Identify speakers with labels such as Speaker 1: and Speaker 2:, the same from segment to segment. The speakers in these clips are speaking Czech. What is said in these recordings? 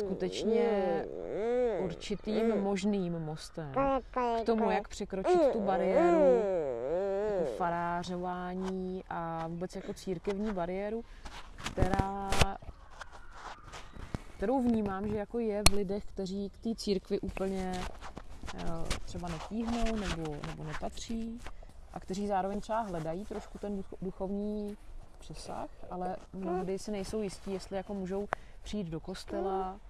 Speaker 1: skutečně určitým možným mostem k tomu, jak překročit tu bariéru jako farářování a vůbec jako církevní bariéru, která kterou vnímám, že jako je v lidech, kteří k té církvi úplně eh, třeba netíhnou nebo, nebo nepatří a kteří zároveň třeba hledají trošku ten duchovní přesah, ale mnohdy si nejsou jistí, jestli jako můžou přijít do kostela,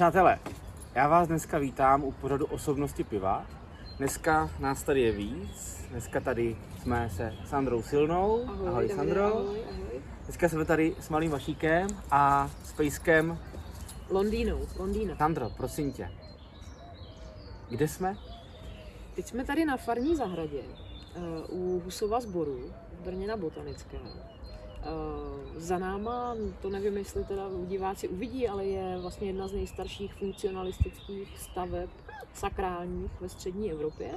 Speaker 2: Přátelé, já vás dneska vítám u pořadu osobnosti piva. Dneska nás tady je víc. Dneska tady jsme se Sandrou Silnou.
Speaker 1: Ahoj,
Speaker 2: ahoj Sandro.
Speaker 1: Ahoj, ahoj.
Speaker 2: Dneska jsme tady s malým Vašíkem a s Pejskem.
Speaker 1: Londýnou, Londýna.
Speaker 2: Sandro, prosím tě, kde jsme?
Speaker 1: Teď jsme tady na farní zahradě uh, u Husova sboru v Brně na Botanické. Uh, za náma, to nevím, jestli teda diváci uvidí, ale je vlastně jedna z nejstarších funkcionalistických staveb sakrálních ve střední Evropě.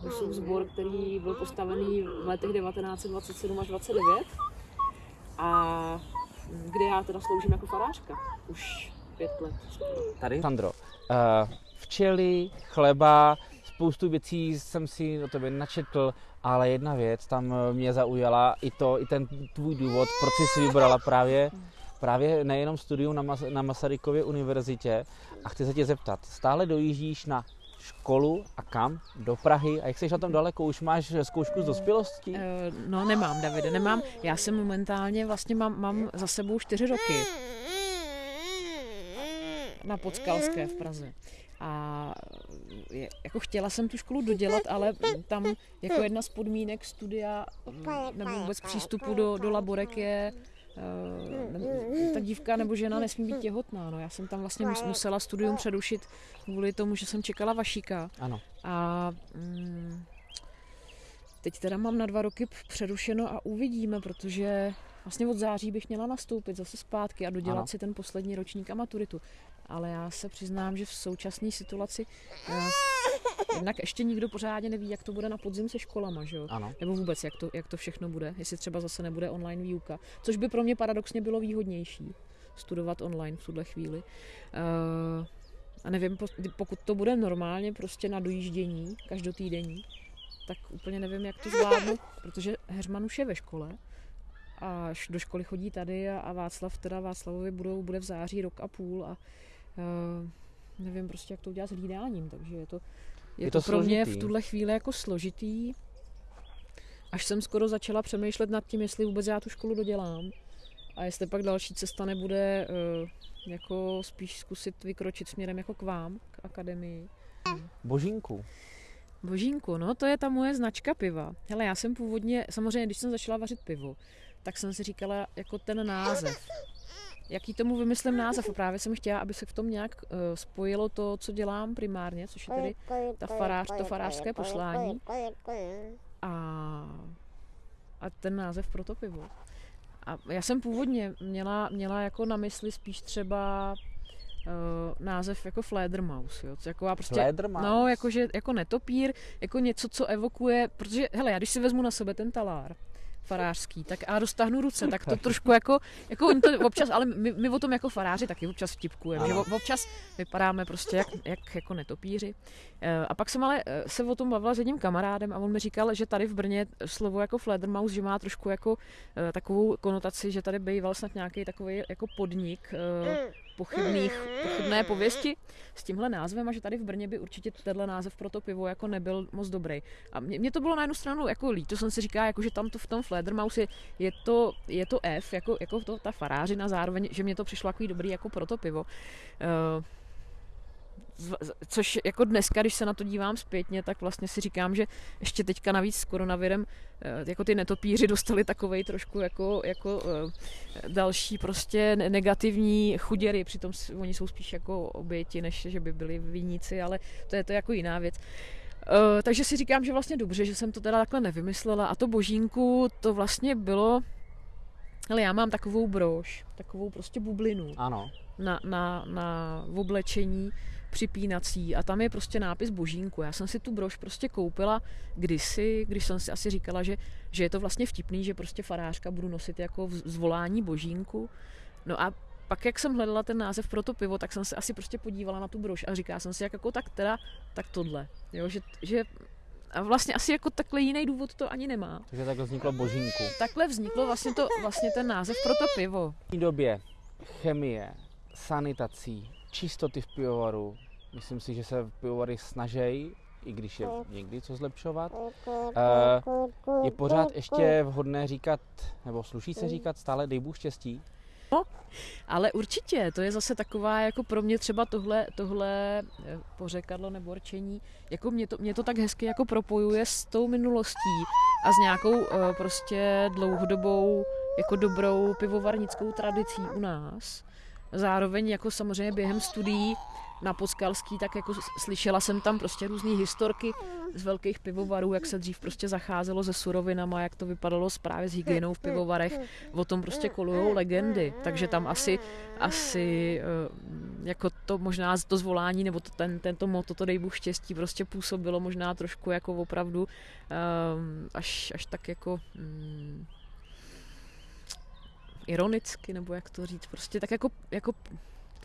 Speaker 1: Husův sbor, který byl postavený v letech 1927 až 29 a kde já teda sloužím jako farářka už pět let.
Speaker 2: Tady? Sandro, uh, včely, chleba, spoustu věcí jsem si o tebe načetl, ale jedna věc tam mě zaujala, i to, i ten tvůj důvod, proč jsi si vybrala právě, právě nejenom studium na, Mas- na Masarykově univerzitě a chci se tě zeptat, stále dojíždíš na školu a kam? Do Prahy? A jak jsi na tom daleko? Už máš zkoušku z dospělosti? Uh,
Speaker 1: no nemám, Davide, nemám. Já jsem momentálně, vlastně mám, mám za sebou čtyři roky na Podskalské v Praze. A je, jako chtěla jsem tu školu dodělat, ale tam jako jedna z podmínek studia nebo vůbec přístupu do, do laborek je uh, ta dívka nebo žena nesmí být těhotná. No. Já jsem tam vlastně musela studium přerušit kvůli tomu, že jsem čekala Vašíka.
Speaker 2: Ano.
Speaker 1: A mm, teď teda mám na dva roky přerušeno a uvidíme, protože vlastně od září bych měla nastoupit zase zpátky a dodělat ano. si ten poslední ročník a maturitu ale já se přiznám, že v současné situaci uh, jednak ještě nikdo pořádně neví, jak to bude na podzim se školama, že jo?
Speaker 2: Ano.
Speaker 1: Nebo vůbec, jak to, jak to všechno bude, jestli třeba zase nebude online výuka, což by pro mě paradoxně bylo výhodnější, studovat online v tuhle chvíli. Uh, a nevím, pokud to bude normálně prostě na dojíždění, každotýdenní, tak úplně nevím, jak to zvládnu, protože Heřman už je ve škole, a do školy chodí tady a, a Václav, teda Václavovi budou, bude v září rok a půl a uh, nevím prostě, jak to udělat s hlídáním, takže je to, je, je to, to pro mě v tuhle chvíli jako složitý. Až jsem skoro začala přemýšlet nad tím, jestli vůbec já tu školu dodělám a jestli pak další cesta nebude uh, jako spíš zkusit vykročit směrem jako k vám, k akademii.
Speaker 2: Božínku.
Speaker 1: Božínku, no to je ta moje značka piva. Hele, já jsem původně, samozřejmě, když jsem začala vařit pivo, tak jsem si říkala jako ten název jaký tomu vymyslím název. A právě jsem chtěla, aby se v tom nějak uh, spojilo to, co dělám primárně, což je tedy ta farář, to farářské poslání. A, a ten název pro to pivo. A já jsem původně měla, měla jako na mysli spíš třeba uh, název jako Fledermaus, jo, jako prostě,
Speaker 2: Fledermaus?
Speaker 1: no, jakože, jako netopír, jako něco, co evokuje, protože, hele, já když si vezmu na sebe ten talár, farářský, tak a dostahnu ruce, tak to trošku jako, jako oni to občas, ale my, my o tom jako faráři taky občas vtipkujeme, že občas vypadáme prostě jak, jak jako netopíři. Eh, a pak jsem ale eh, se o tom bavila s jedním kamarádem a on mi říkal, že tady v Brně slovo jako Fledermaus, že má trošku jako eh, takovou konotaci, že tady býval snad nějaký takový jako podnik pochybných, pochybné pověsti s tímhle názvem a že tady v Brně by určitě tenhle název pro to pivo jako nebyl moc dobrý. A mě, mě to bylo na jednu stranu jako líto, jsem si říká, jako, že tam to v tom Fledermaus je, je, to, je to F, jako, jako to, ta farářina zároveň, že mě to přišlo jako dobrý jako pro to pivo. Uh, což jako dneska, když se na to dívám zpětně, tak vlastně si říkám, že ještě teďka navíc s koronavirem eh, jako ty netopíři dostali takovej trošku jako, jako eh, další prostě negativní chuděry, přitom oni jsou spíš jako oběti, než že by byli viníci, ale to je to jako jiná věc. Takže si říkám, že vlastně dobře, že jsem to teda takhle nevymyslela a to božínku to vlastně bylo ale já mám takovou brož, takovou prostě bublinu
Speaker 2: ano.
Speaker 1: Na, na, na oblečení připínací a tam je prostě nápis Božínku. Já jsem si tu brož prostě koupila kdysi, když jsem si asi říkala, že, že je to vlastně vtipný, že prostě farářka budu nosit jako zvolání Božínku. No a pak, jak jsem hledala ten název pro to pivo, tak jsem se asi prostě podívala na tu brož a říká jsem si, jak jako tak teda, tak tohle. Jo, že, že a vlastně asi jako takhle jiný důvod to ani nemá.
Speaker 2: Takže takhle vzniklo Božínku.
Speaker 1: Takhle vzniklo vlastně, to, vlastně ten název pro to pivo.
Speaker 2: V té době chemie, sanitací, čistoty v pivovaru, myslím si, že se v pivovary snaží, i když je někdy co zlepšovat. Eh, je pořád ještě vhodné říkat, nebo sluší se říkat stále dej Bůh štěstí?
Speaker 1: No, ale určitě, to je zase taková, jako pro mě třeba tohle, tohle eh, pořekadlo nebo rčení, jako mě to, mě to tak hezky jako propojuje s tou minulostí a s nějakou uh, prostě dlouhodobou jako dobrou pivovarnickou tradicí u nás. Zároveň jako samozřejmě během studií na Poskalský, tak jako slyšela jsem tam prostě různé historky z velkých pivovarů, jak se dřív prostě zacházelo se surovinama, jak to vypadalo právě s hygienou v pivovarech. O tom prostě kolujou legendy, takže tam asi, asi eh, jako to možná to zvolání nebo to, ten, tento moto, to dej Bůh štěstí, prostě působilo možná trošku jako opravdu um, až, až tak jako um, ironicky, nebo jak to říct, prostě tak jako, jako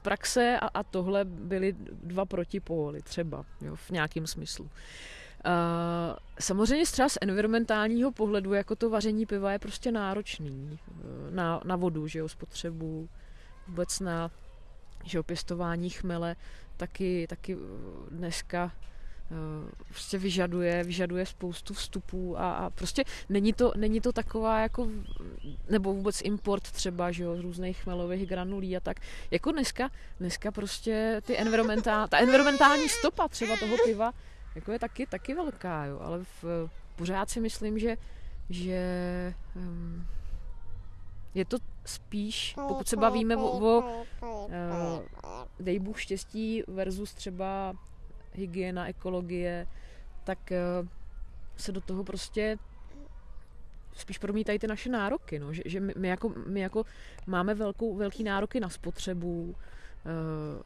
Speaker 1: praxe a, a tohle byly dva protipóly třeba, jo, v nějakém smyslu. Uh, samozřejmě třeba z environmentálního pohledu, jako to vaření piva je prostě náročný uh, na, na vodu, že jo, spotřebu, vůbec na že jo, pěstování chmele, taky, taky dneska Eh, prostě vyžaduje, vyžaduje spoustu vstupů a, a prostě není to, není to taková jako, nebo vůbec import třeba, že jo, z různých chmelových granulí a tak. Jako dneska, dneska prostě ty environmentál, ta environmentální stopa třeba toho piva, jako je taky, taky velká, jo, ale v, pořád si myslím, že, že um, je to spíš, pokud se bavíme o, o uh, dej Bůh štěstí versus třeba hygiena, ekologie, tak eh, se do toho prostě spíš promítají ty naše nároky, no. že, že my, my, jako, my jako máme velkou, velký nároky na spotřebu, eh,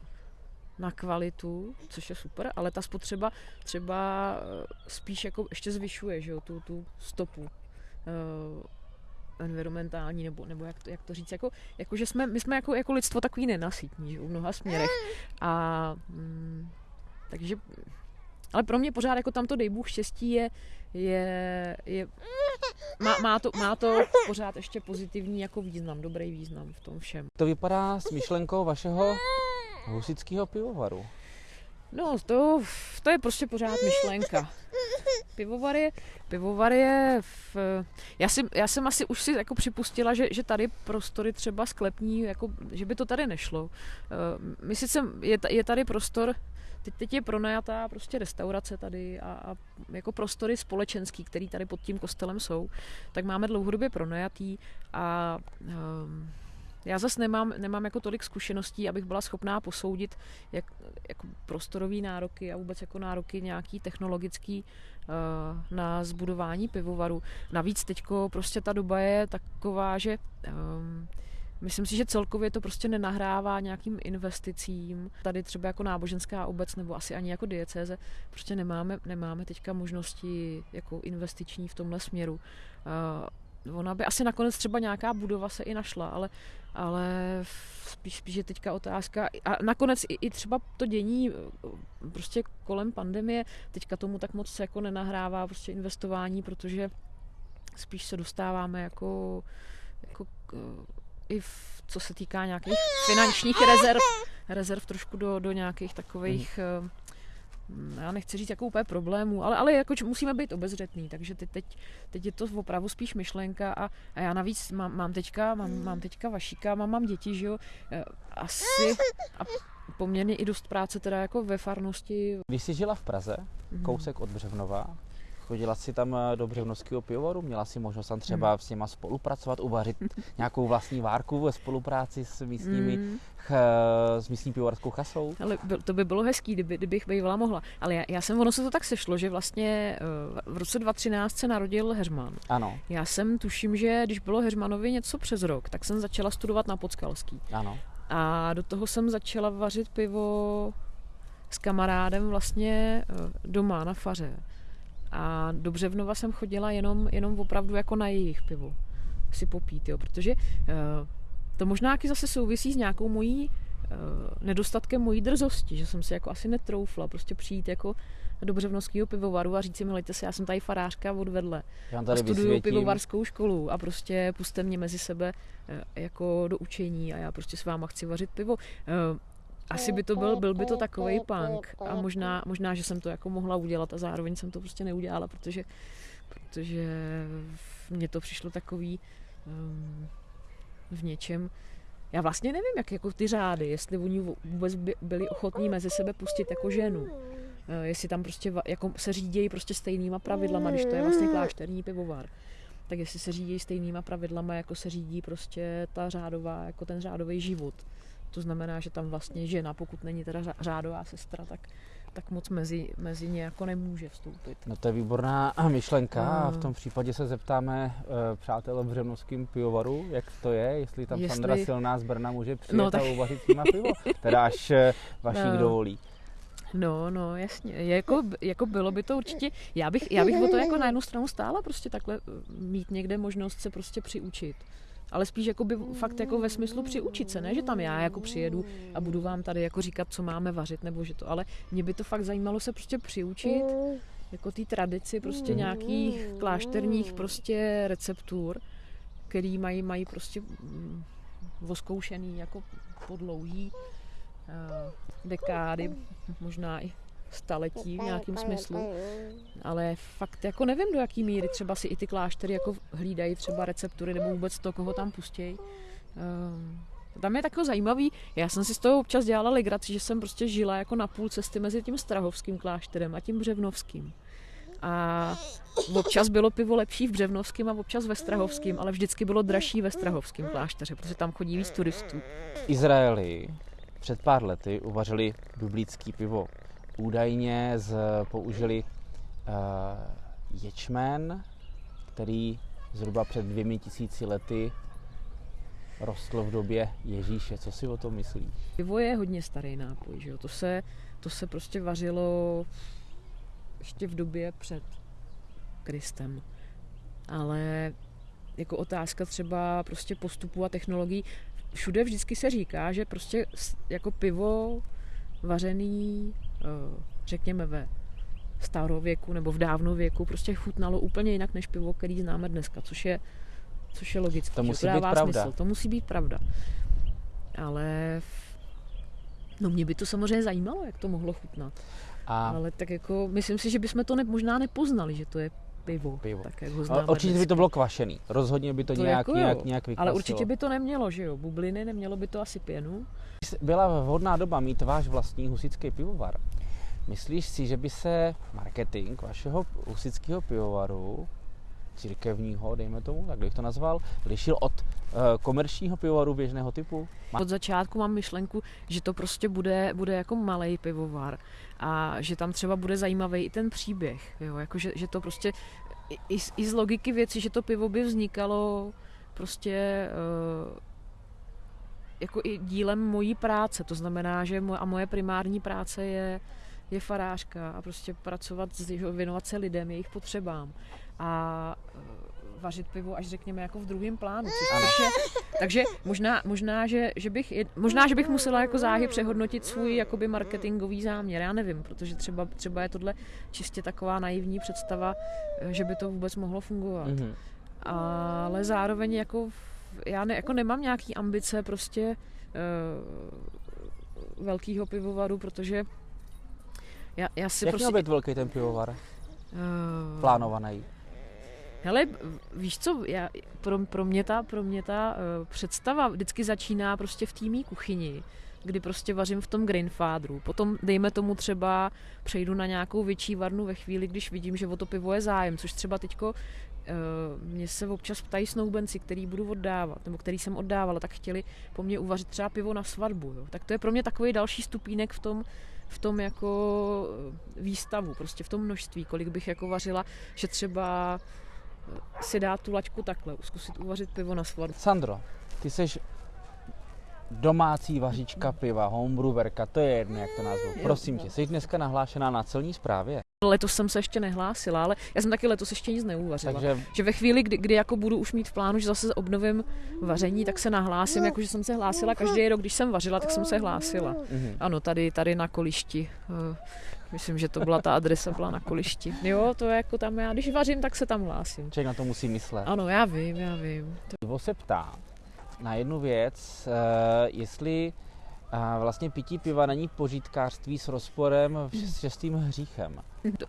Speaker 1: na kvalitu, což je super, ale ta spotřeba třeba eh, spíš jako ještě zvyšuje že jo, tu, tu stopu environmentální, nebo, nebo jak, to, jak to říct, jako, jako že jsme, my jsme jako, jako lidstvo takový nenasytní, že v mnoha směrech a mm, takže, ale pro mě pořád jako tamto dej Bůh štěstí je, je, je má, má, to, má to pořád ještě pozitivní jako význam, dobrý význam v tom všem.
Speaker 2: To vypadá s myšlenkou vašeho husického pivovaru.
Speaker 1: No, to, to je prostě pořád myšlenka. Pivovar je, pivovar je v, já, si, já jsem asi už si jako připustila, že, že tady prostory třeba sklepní, jako, že by to tady nešlo. Eh, my sice, je, je tady prostor Teď, teď je pronajatá prostě restaurace tady a, a jako prostory společenský, který tady pod tím kostelem jsou, tak máme dlouhodobě pronajatý a um, já zase nemám, nemám jako tolik zkušeností, abych byla schopná posoudit jak, jako prostorový nároky a vůbec jako nároky nějaký technologický uh, na zbudování pivovaru. Navíc teďko prostě ta doba je taková, že um, Myslím si, že celkově to prostě nenahrává nějakým investicím. Tady třeba jako náboženská obec nebo asi ani jako diecéze prostě nemáme, nemáme teďka možnosti jako investiční v tomhle směru. Uh, ona by asi nakonec třeba nějaká budova se i našla, ale, ale spíš, spíš je teďka otázka. A nakonec i, i třeba to dění prostě kolem pandemie teďka tomu tak moc jako nenahrává prostě investování, protože spíš se dostáváme jako, jako i v, co se týká nějakých finančních rezerv, rezerv trošku do, do nějakých takových, mm. Já nechci říct jako úplně problémů, ale, ale jako musíme být obezřetný, takže teď, teď, teď je to opravdu spíš myšlenka a, a já navíc mám, mám teďka, mám, mám teďka vašíka, mám, mám děti, že jo, eh, asi a poměrně i dost práce teda jako ve farnosti.
Speaker 2: Když jsi žila v Praze, mhm. kousek od Břevnova, Chodila si tam eh, do Břevnovského pivovaru, měla si možnost tam třeba hmm. s nima spolupracovat, uvařit nějakou vlastní várku ve spolupráci s místními, hmm. ch, s místní pivovarskou chasou?
Speaker 1: Ale to by bylo hezký, kdyby, kdybych bývala mohla. Ale já, já jsem, ono se to tak sešlo, že vlastně eh, v roce 2013 se narodil Heřman.
Speaker 2: Ano.
Speaker 1: Já jsem tuším, že když bylo Heřmanovi něco přes rok, tak jsem začala studovat na Podskalský.
Speaker 2: Ano.
Speaker 1: A do toho jsem začala vařit pivo s kamarádem vlastně eh, doma na faře. A do Břevnova jsem chodila jenom, jenom opravdu jako na jejich pivo si popít, jo, protože uh, to možná taky zase souvisí s nějakou mojí uh, nedostatkem mojí drzosti, že jsem si jako asi netroufla prostě přijít jako do Břevnovského pivovaru a říct si, milejte se, já jsem tady farářka odvedle
Speaker 2: Já tady
Speaker 1: a studuju
Speaker 2: vysvětím.
Speaker 1: pivovarskou školu a prostě puste mě mezi sebe eh, jako do učení a já prostě s váma chci vařit pivo. Eh, Asi by to byl, byl by to takový punk a možná, možná, že jsem to jako mohla udělat a zároveň jsem to prostě neudělala, protože, protože mně to přišlo takový um, v něčem, já vlastně nevím, jak jako ty řády, jestli oni vůbec by, byli ochotní mezi sebe pustit jako ženu. Eh, Jestli tam prostě jako se řídějí prostě stejnýma pravidlama, když to je vlastně klášterní pivovar. Tak jestli se řídí stejnýma pravidlama, jako se řídí prostě ta řádová, jako ten řádový život. To znamená, že tam vlastně žena, pokud není teda řádová sestra, tak, tak moc mezi, mezi ně jako nemůže vstoupit.
Speaker 2: No to je výborná myšlenka a v
Speaker 1: Mm.
Speaker 2: tom případě se zeptáme uh, přátel v Břevnovském pivovaru, jak to je, jestli tam
Speaker 1: Jestli-
Speaker 2: Sandra Silná z Brna může přijet
Speaker 1: No,
Speaker 2: no,
Speaker 1: tak-
Speaker 2: a uvařit s nima pivo, teda až uh, vašík
Speaker 1: No.
Speaker 2: dovolí.
Speaker 1: No, no, jasně. Jako, jako bylo by to určitě, já bych, já bych o to jako na jednu stranu stála prostě takhle eh, mít někde možnost se prostě přiučit. Ale spíš jako by fakt jako ve smyslu přiučit se, ne, že tam já jako přijedu a budu vám tady jako říkat, co máme vařit, nebo že to, ale mě by to fakt zajímalo se prostě přiučit, jako té tradici prostě nějakých klášterních prostě receptur, který mají, mají prostě mm, oskoušený jako po dlouhý eh, dekády, možná i staletí v nějakém smyslu. Ale fakt jako nevím, do jaký míry třeba si i ty kláštery jako hlídají třeba receptury nebo vůbec to, koho tam pustějí. Um, tam je takový zajímavý, já jsem si z toho občas dělala legraci, že jsem prostě žila jako na půl cesty mezi tím Strahovským klášterem a tím Břevnovským. A občas bylo pivo lepší v Břevnovském a občas ve Strahovském, ale vždycky bylo dražší ve Strahovském klášteře, protože tam chodí víc turistů.
Speaker 2: Izraeli před pár lety uvařili biblický pivo. Údajně z, použili uh, ječmen, který zhruba před dvěmi tisíci lety rostl v době Ježíše. Co si o tom myslíš?
Speaker 1: Pivo je hodně starý nápoj, že jo? To se, to se prostě vařilo ještě v době před Kristem. Ale jako otázka třeba prostě postupu a technologií, všude vždycky se říká, že prostě jako pivo vařený, eh, řekněme ve starověku nebo v dávnověku, prostě chutnalo úplně jinak než pivo, který známe dneska, což je, což je logické.
Speaker 2: To musí být
Speaker 1: dává
Speaker 2: pravda.
Speaker 1: Smysl. To musí být pravda. Ale no mě by to samozřejmě zajímalo, jak to mohlo chutnat.
Speaker 2: A
Speaker 1: Ale tak jako, myslím si, že bychom to ne, možná nepoznali, že to je pivo.
Speaker 2: Pivo.
Speaker 1: Tak jak ho známe
Speaker 2: určitě by
Speaker 1: dneska.
Speaker 2: to bylo kvašený. Rozhodně by to,
Speaker 1: To
Speaker 2: nějak,
Speaker 1: jako jo,
Speaker 2: nějak, nějak vykvasilo.
Speaker 1: Ale určitě by to nemělo, že jo? Bubliny, nemělo by to asi pěnu.
Speaker 2: Byla vhodná doba mít váš vlastní husický pivovar. Myslíš si, že by se marketing vašeho husického pivovaru, církevního, dejme tomu, tak bych to nazval, lišil od uh, komerčního pivovaru běžného typu?
Speaker 1: Od začátku mám myšlenku, že to prostě bude, bude jako malý pivovar a že tam třeba bude zajímavý i ten příběh, jo? Jako, že, že to prostě i, i, z- logiky věci, že to pivo by vznikalo prostě uh, jako i dílem mojí práce, to znamená, že moje, a moje primární práce je, je farářka a prostě pracovat, věnovat se lidem, jejich potřebám a eh, vařit pivo až řekněme jako v druhém plánu, což, je, takže možná, možná, že, že bych, možná, že bych musela jako záhy přehodnotit svůj jakoby marketingový záměr, já nevím, protože třeba, třeba je tohle čistě taková naivní představa, eh, že by to vůbec mohlo fungovat
Speaker 2: Mhm.
Speaker 1: ale zároveň jako já ne, jako nemám nějaký ambice prostě uh, velkýho pivovaru, protože já, já si
Speaker 2: Jak
Speaker 1: prostě...
Speaker 2: měl být velký ten pivovar?
Speaker 1: uh,
Speaker 2: Plánovaný.
Speaker 1: Hele, víš co, já, pro, pro mě ta, pro mě ta uh, představa vždycky začíná prostě v té mý kuchyni, kdy prostě vařím v tom Grandfatheru. Potom, dejme tomu třeba, přejdu na nějakou větší varnu ve chvíli, když vidím, že o to pivo je zájem, což třeba teďko uh, mě se občas ptají snoubenci, který budu oddávat, nebo který jsem oddávala, tak chtěli po mně uvařit třeba pivo na svatbu. Jo. Tak to je pro mě takový další stupínek v tom, v tom jako eh, výstavu, prostě v tom množství, kolik bych jako vařila, že třeba si dát tu laťku takhle, zkusit uvařit pivo na svatbu.
Speaker 2: Sandro, ty jsi domácí vařička piva, homebrewerka, to je jedno, jak to nazvu. Prosím tě, jsi dneska nahlášená na celní správě?
Speaker 1: Letos jsem se ještě nehlásila, ale já jsem taky letos ještě nic neuvařila. Takže... Že ve chvíli, kdy, kdy jako budu už mít v plánu, že zase obnovím vaření, tak se nahlásím, jako že jsem se hlásila každý rok, když jsem vařila, tak jsem se hlásila. Mm-hmm. Ano, tady, tady na kolišti. Eh, myslím, že to byla ta adresa, byla na kolišti. Jo, to je jako tam já, když vařím, tak se tam hlásím.
Speaker 2: Člověk na to musí myslet.
Speaker 1: Ano, já vím, já vím.
Speaker 2: To... se ptá na jednu věc, uh, jestli a vlastně pití piva není pořítkářství s rozporem s šestým hříchem.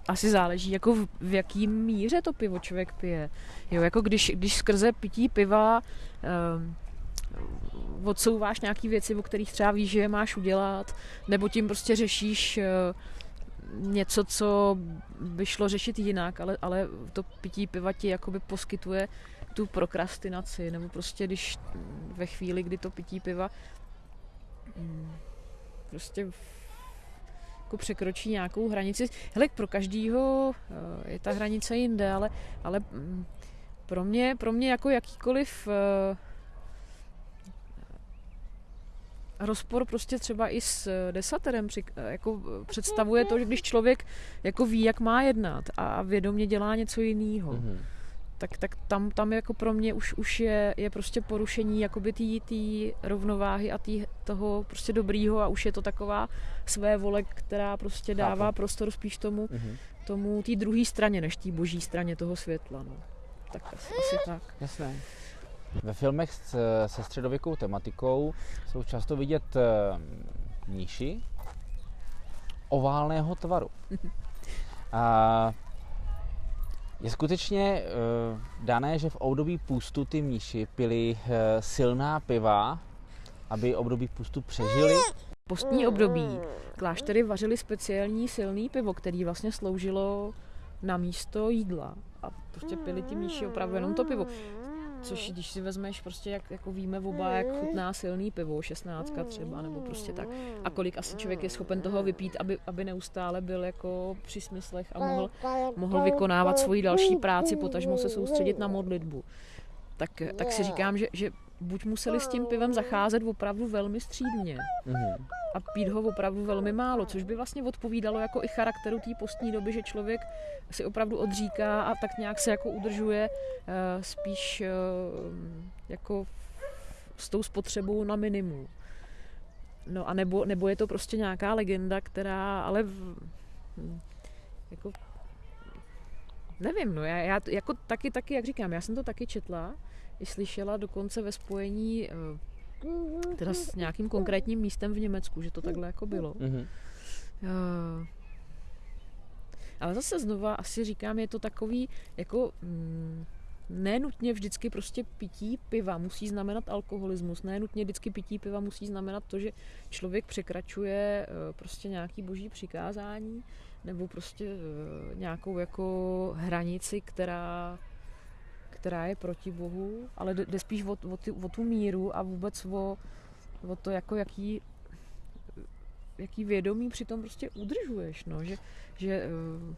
Speaker 1: Asi záleží, jako v, v jaký míře to pivo člověk pije. Jo, jako když, když skrze pití piva um, odsouváš nějaké věci, o kterých třeba víš, že je máš udělat, nebo tím prostě řešíš uh, něco, co by šlo řešit jinak, ale, ale to pití piva ti jakoby poskytuje tu prokrastinaci, nebo prostě když ve chvíli, kdy to pití piva. Prostě jako překročí nějakou hranici. Hele, pro každýho eh, je ta hranice jinde, ale, ale mm, pro mě, pro mě jako jakýkoliv eh, rozpor prostě třeba i s eh, desaterem jako představuje to, že když člověk jako ví, jak má jednat a vědomě dělá něco jiného. Mm-hmm tak, tak tam, tam jako pro mě už, už je, je prostě porušení jakoby té rovnováhy a tý, toho prostě dobrýho a už je to taková své vole, která prostě dává Chápu. prostor spíš tomu, mm-hmm. tomu té druhé straně, než té boží straně toho světla. No. Tak asi, asi tak.
Speaker 2: Jasné. Ve filmech se středověkou tematikou jsou často vidět eh, mníši oválného tvaru. A je skutečně uh, dané, že v období půstu ty mniši pili uh, silná piva, aby období půstu přežili?
Speaker 1: Postní období kláštery vařili speciální silný pivo, který vlastně sloužilo na místo jídla. A prostě pili ti mniši opravdu jenom to pivo. Což když si vezmeš prostě, jak jako víme oba, jak chutná silný pivo, 16 třeba, nebo prostě tak. A kolik asi člověk je schopen toho vypít, aby, aby neustále byl jako při smyslech a mohl, mohl vykonávat svoji další práci, potažmo se soustředit na modlitbu. Tak, tak si říkám, že, že buď museli s tím pivem zacházet opravdu velmi střídně mm-hmm. a pít ho opravdu velmi málo, což by vlastně odpovídalo jako i charakteru té postní doby, že člověk si opravdu odříká a tak nějak se jako udržuje uh, spíš uh, jako s tou spotřebou na minimum. No a nebo, nebo je to prostě nějaká legenda, která ale v, jako nevím, no já, já jako taky, taky, jak říkám, já jsem to taky četla, i slyšela dokonce ve spojení eh, teda s nějakým konkrétním místem v Německu, že to takhle jako bylo. Mm-hmm. Ale zase znova asi říkám, je to takový jako mm, nenutně vždycky prostě pití piva musí znamenat alkoholismus, nenutně vždycky pití piva musí znamenat to, že člověk překračuje eh, prostě nějaký boží přikázání nebo prostě nějakou jako hranici, která která je proti Bohu, ale jde spíš o, o, ty, o tu míru a vůbec o, o to, jako jaký, jaký vědomí přitom prostě udržuješ, no, že, že uh,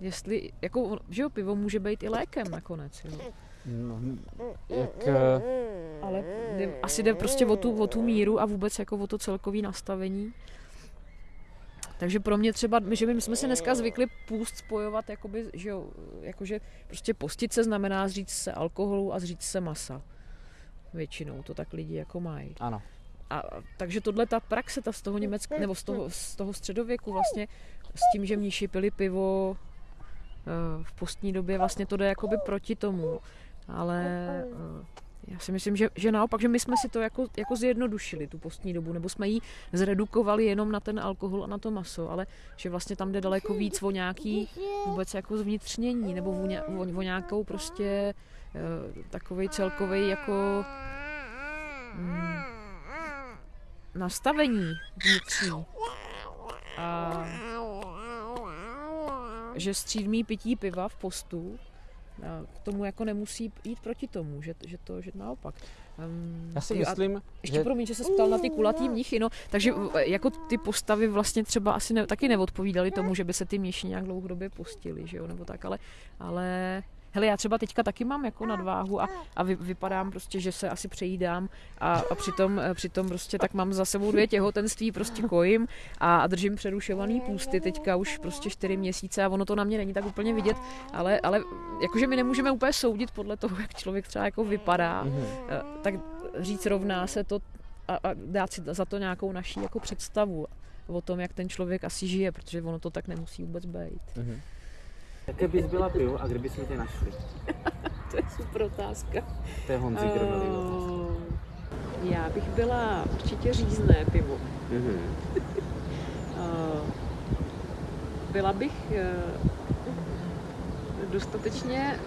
Speaker 1: jestli, jako, že jo, pivo může být i lékem nakonec, jo. No, jak... Uh... Ale jde, asi jde prostě o tu, o tu míru a vůbec jako o to celkové nastavení takže pro mě třeba, že my jsme si dneska zvykli půst spojovat, jakoby, že jo, jakože prostě postit se znamená zříct se alkoholu a zříct se masa. Většinou to tak lidi jako mají.
Speaker 2: Ano.
Speaker 1: A, takže tohle ta praxe, ta z toho německého, nebo z toho, z toho středověku vlastně, s tím, že mniši pili pivo eh, v postní době, vlastně to jde jakoby proti tomu. Ale eh, já si myslím, že, že naopak, že my jsme si to jako, jako zjednodušili, tu postní dobu, nebo jsme ji zredukovali jenom na ten alkohol a na to maso, ale že vlastně tam jde daleko víc o nějaký vůbec jako zvnitřnění, nebo o, ně, o, o nějakou prostě uh, takovej celkový jako mm, nastavení vnitřní. A že střídmý pití piva v postu k tomu jako nemusí jít proti tomu, že, že to že naopak.
Speaker 2: Um, Já si myslím,
Speaker 1: ještě že... promiň, že se ptal na ty kulatý mnichy, no, takže jako ty postavy vlastně třeba asi ne, taky neodpovídaly tomu, že by se ty mnichy nějak dlouhodobě postili, že jo, nebo tak, ale, ale hele, já třeba teďka taky mám jako nadváhu a, a vy, vypadám prostě, že se asi přejídám a, a přitom, eh, přitom prostě tak mám za sebou dvě těhotenství, prostě kojím a, a držím přerušovaný půsty teďka už prostě čtyři měsíce a ono to na mě není tak úplně vidět, ale, ale jakože my nemůžeme úplně soudit podle toho, jak člověk třeba jako vypadá, mm-hmm. tak říct rovná se to a, a dát si za to nějakou naší jako představu o tom, jak ten člověk asi žije, protože ono to tak nemusí vůbec být. Mm-hmm.
Speaker 2: Jaké bys byla pivo a kdyby jsme tě našli?
Speaker 1: to je super otázka.
Speaker 2: To je Honzi uh.
Speaker 1: Já bych byla určitě řízné pivo. Mm-hmm. uh, byla bych uh, dostatečně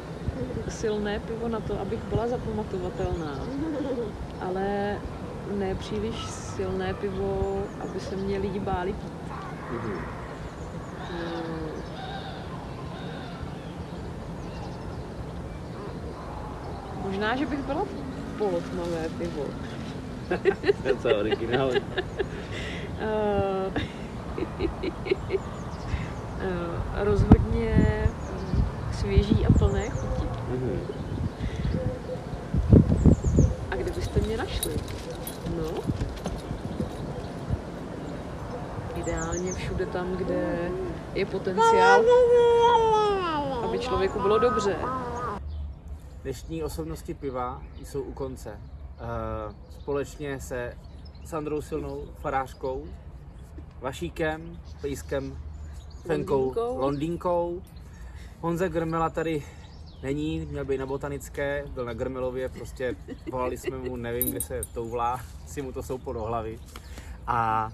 Speaker 1: silné pivo na to, abych byla zapamatovatelná, ale ne příliš silné pivo, aby se mě lidi báli pít. Mm-hmm. Možná, že bych byla polotmavé pivo.
Speaker 2: to je originál.
Speaker 1: rozhodně svěží a plné chuti. Mm-hmm. A kde byste mě našli? No, ideálně všude tam, kde je potenciál, aby člověku bylo dobře.
Speaker 2: Dnešní osobnosti piva jsou u konce. Eh, společně se Sandrou Silnou, farářkou, Vašíkem, Pejskem, Fenkou, Londýnkou. Londýnkou. Honza Grmela tady není, měl být na botanické, byl na Grmelově, prostě volali jsme mu, nevím, kde se touvlá, si mu to souplo do hlavy. A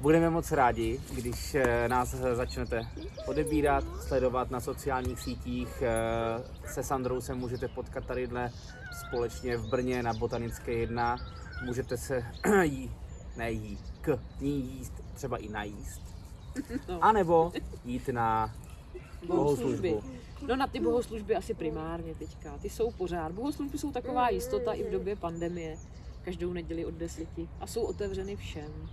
Speaker 2: budeme moc rádi, když eh, nás začnete odebírat, sledovat na sociálních sítích. Eh, se Sandrou se můžete potkat tady společně v Brně na Botanické 1. Můžete se jí, ne jí, k ní jíst, třeba i najíst. No. A nebo jít na bohoslužbu.
Speaker 1: No na ty bohoslužby asi primárně teďka. Ty jsou pořád. Bohoslužby jsou taková jistota i v době pandemie. Každou neděli od deseti. A jsou otevřeny všem.